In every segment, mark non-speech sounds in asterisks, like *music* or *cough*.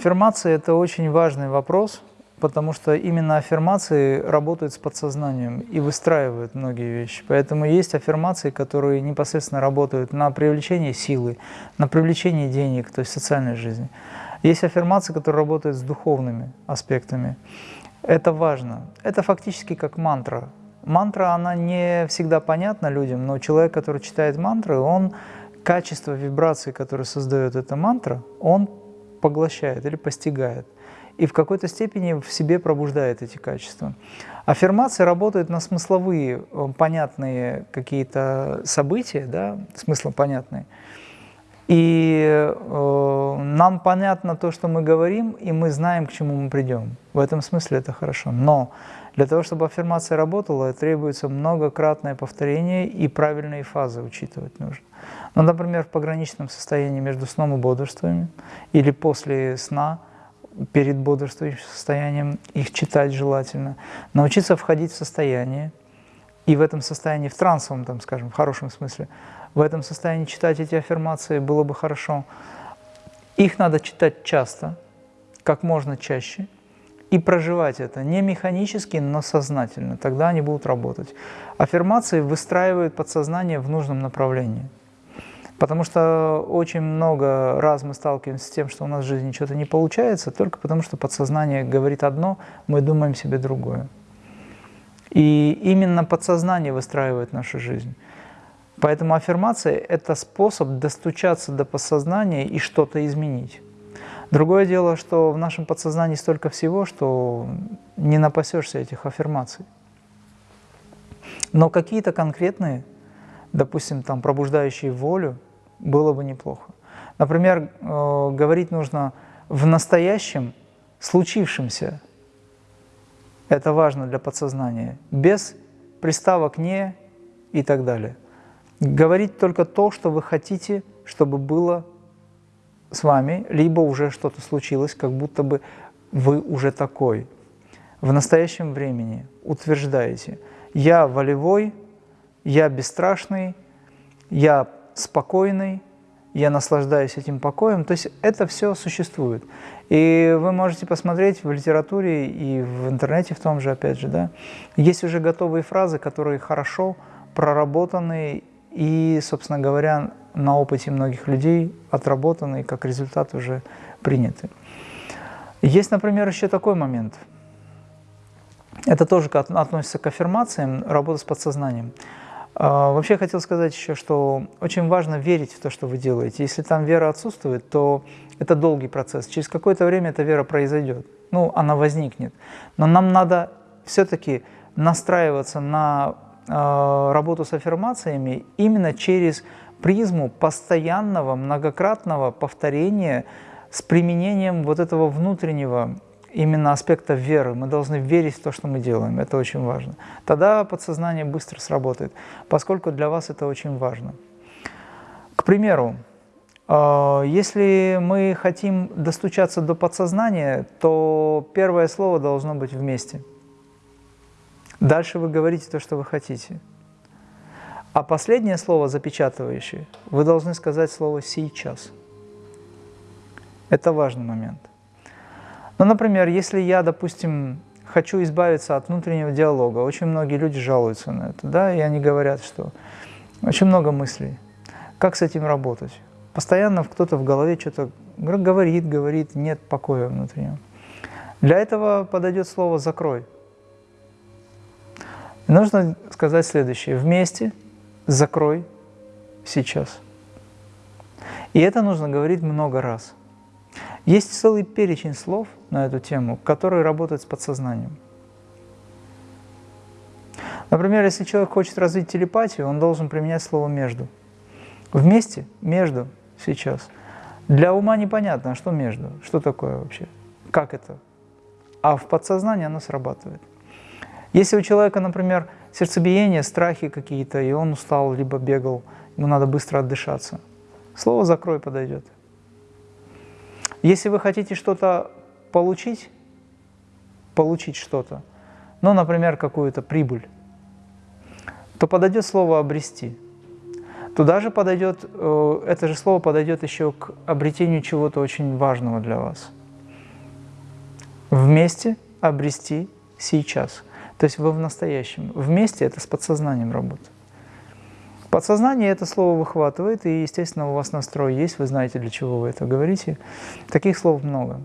Аффирмация – это очень важный вопрос, потому что именно аффирмации работают с подсознанием и выстраивают многие вещи. Поэтому есть аффирмации, которые непосредственно работают на привлечение силы, на привлечение денег, то есть социальной жизни. Есть аффирмации, которые работают с духовными аспектами. Это важно. Это фактически как мантра. Мантра, она не всегда понятна людям, но человек, который читает мантры, он качество вибрации, которое создает эта мантра, он поглощает или постигает. И в какой-то степени в себе пробуждает эти качества. Аффирмация работает на смысловые, э, понятные какие-то события, да, смыслом понятные. И э, нам понятно то, что мы говорим, и мы знаем, к чему мы придем. В этом смысле это хорошо. Но для того, чтобы аффирмация работала, требуется многократное повторение и правильные фазы учитывать нужно. Ну, например, в пограничном состоянии между сном и бодрствованием или после сна, перед бодрствующим состоянием, их читать желательно. Научиться входить в состояние, и в этом состоянии, в трансовом, там, скажем, в хорошем смысле, в этом состоянии читать эти аффирмации было бы хорошо. Их надо читать часто, как можно чаще, и проживать это не механически, но сознательно. Тогда они будут работать. Аффирмации выстраивают подсознание в нужном направлении. Потому что очень много раз мы сталкиваемся с тем, что у нас в жизни что-то не получается, только потому что подсознание говорит одно, мы думаем себе другое. И именно подсознание выстраивает нашу жизнь. Поэтому аффирмация – это способ достучаться до подсознания и что-то изменить. Другое дело, что в нашем подсознании столько всего, что не напасешься этих аффирмаций. Но какие-то конкретные, допустим, там, пробуждающие волю, было бы неплохо. Например, э, говорить нужно в настоящем, случившемся. Это важно для подсознания. Без приставок «не» и так далее. Говорить только то, что вы хотите, чтобы было с вами, либо уже что-то случилось, как будто бы вы уже такой. В настоящем времени утверждаете «я волевой», «я бесстрашный», «я спокойный, я наслаждаюсь этим покоем. То есть это все существует. И вы можете посмотреть в литературе и в интернете в том же, опять же, да, есть уже готовые фразы, которые хорошо проработаны и, собственно говоря, на опыте многих людей отработаны и как результат уже приняты. Есть, например, еще такой момент. Это тоже относится к аффирмациям, работа с подсознанием. А, вообще хотел сказать еще, что очень важно верить в то, что вы делаете. Если там вера отсутствует, то это долгий процесс. Через какое-то время эта вера произойдет. Ну, она возникнет. Но нам надо все-таки настраиваться на э, работу с аффирмациями именно через призму постоянного, многократного повторения с применением вот этого внутреннего именно аспекта веры. Мы должны верить в то, что мы делаем. Это очень важно. Тогда подсознание быстро сработает, поскольку для вас это очень важно. К примеру, э, если мы хотим достучаться до подсознания, то первое слово должно быть вместе. Дальше вы говорите то, что вы хотите. А последнее слово, запечатывающее, вы должны сказать слово «сейчас». Это важный момент. Ну, например, если я, допустим, хочу избавиться от внутреннего диалога, очень многие люди жалуются на это, да, и они говорят, что очень много мыслей. Как с этим работать? Постоянно кто-то в голове что-то говорит, говорит, нет покоя внутреннего. Для этого подойдет слово «закрой». Нужно сказать следующее. Вместе закрой сейчас. И это нужно говорить много раз. Есть целый перечень слов на эту тему, которые работают с подсознанием. Например, если человек хочет развить телепатию, он должен применять слово «между». Вместе, между, сейчас. Для ума непонятно, что между, что такое вообще, как это. А в подсознании оно срабатывает. Если у человека, например, сердцебиение, страхи какие-то, и он устал, либо бегал, ему надо быстро отдышаться, слово «закрой» подойдет. Если вы хотите что-то получить, получить что-то, ну, например, какую-то прибыль, то подойдет слово «обрести». Туда же подойдет, э, это же слово подойдет еще к обретению чего-то очень важного для вас. Вместе обрести сейчас. То есть вы в настоящем. Вместе это с подсознанием работа. Подсознание это слово выхватывает, и, естественно, у вас настрой есть, вы знаете, для чего вы это говорите. Таких слов много.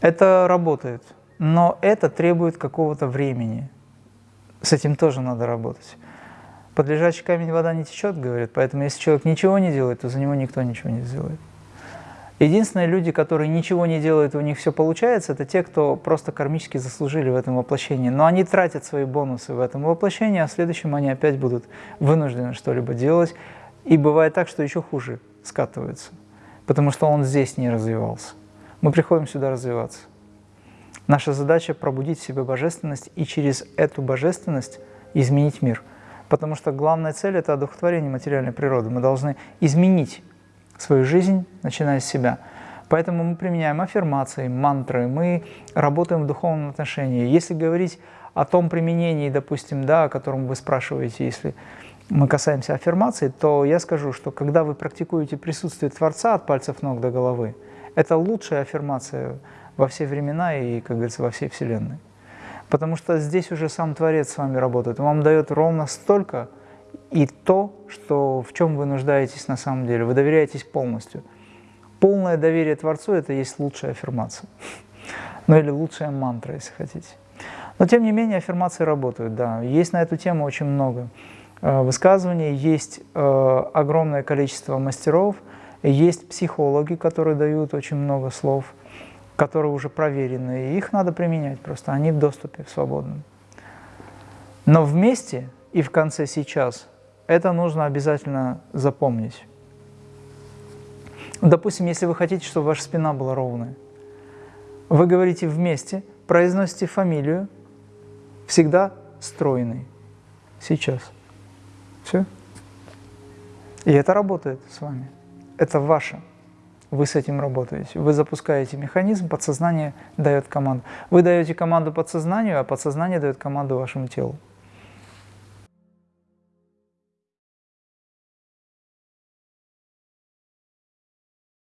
Это работает, но это требует какого-то времени. С этим тоже надо работать. Под лежачий камень вода не течет, говорят, поэтому если человек ничего не делает, то за него никто ничего не сделает. Единственные люди, которые ничего не делают, у них все получается, это те, кто просто кармически заслужили в этом воплощении. Но они тратят свои бонусы в этом воплощении, а в следующем они опять будут вынуждены что-либо делать. И бывает так, что еще хуже скатываются, потому что он здесь не развивался. Мы приходим сюда развиваться. Наша задача – пробудить в себе божественность и через эту божественность изменить мир. Потому что главная цель – это одухотворение материальной природы. Мы должны изменить свою жизнь, начиная с себя. Поэтому мы применяем аффирмации, мантры, мы работаем в духовном отношении. Если говорить о том применении, допустим, да, о котором вы спрашиваете, если мы касаемся аффирмации, то я скажу, что когда вы практикуете присутствие Творца от пальцев ног до головы, это лучшая аффирмация во все времена и, как говорится, во всей Вселенной. Потому что здесь уже сам Творец с вами работает. Он вам дает ровно столько, и то, что, в чем вы нуждаетесь на самом деле. Вы доверяетесь полностью. Полное доверие Творцу – это есть лучшая аффирмация. *laughs* Ну или лучшая мантра, если хотите. Но тем не менее аффирмации работают, да. Есть на эту тему очень много э, высказываний, есть э, огромное количество мастеров, есть психологи, которые дают очень много слов, которые уже проверены, и их надо применять просто, они в доступе, в свободном. Но вместе и в конце сейчас это нужно обязательно запомнить. Допустим, если вы хотите, чтобы ваша спина была ровная, вы говорите вместе, произносите фамилию, всегда стройный. Сейчас. Все. И это работает с вами. Это ваше. Вы с этим работаете. Вы запускаете механизм, подсознание дает команду. Вы даете команду подсознанию, а подсознание дает команду вашему телу.